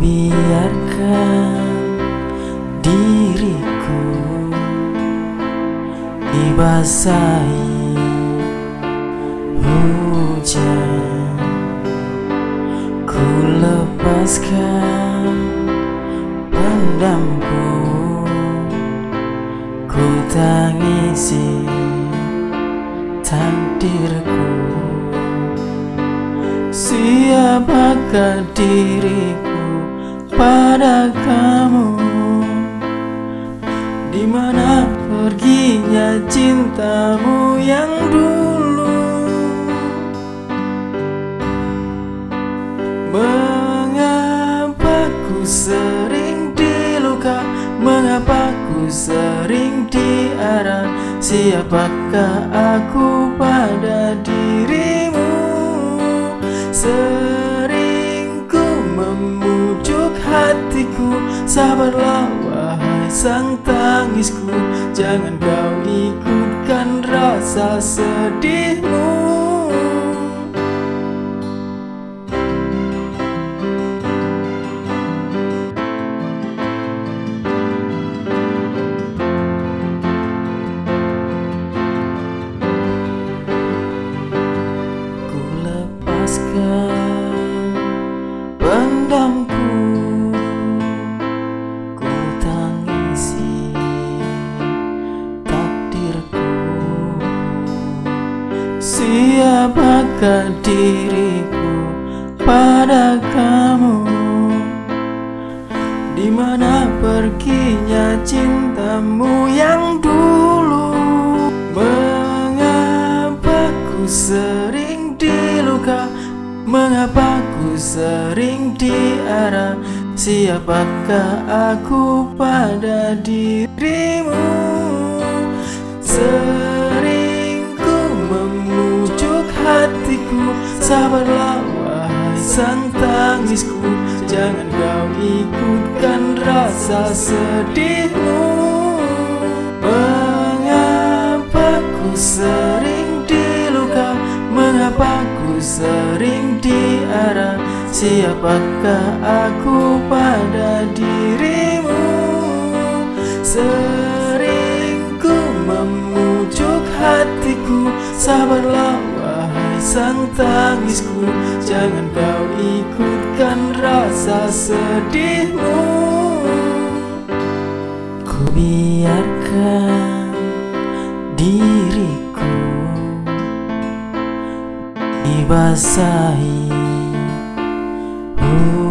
Biarkan diriku dibasahi hujan. Ku lepaskan pendamku. Ku tangisi takdirku. Siapakah diriku pada kamu. Di mana perginya cintamu yang dulu? Mengapa ku sering diluka? Mengapa ku sering diarah Siapakah aku pada dirimu? Sering Sabarlah wahai sang tangisku Jangan kau ikutkan rasa sedihmu. Ku lepaskan Siapakah diriku pada kamu? Di mana perginya cintamu yang dulu? Mengapa ku sering diluka Mengapa ku sering diarah Siapakah aku pada dirimu? Sering Sabarlah wahai sang tangisku Jangan kau ikutkan rasa sedihmu. Mengapa ku sering diluka Mengapa ku sering diarah Siapakah aku pada dirimu? Sering ku memujuk hatiku Sabarlah sang tangisku Jangan kau ikutkan rasa sedihmu. Ku biarkan diriku dibasahi. hujan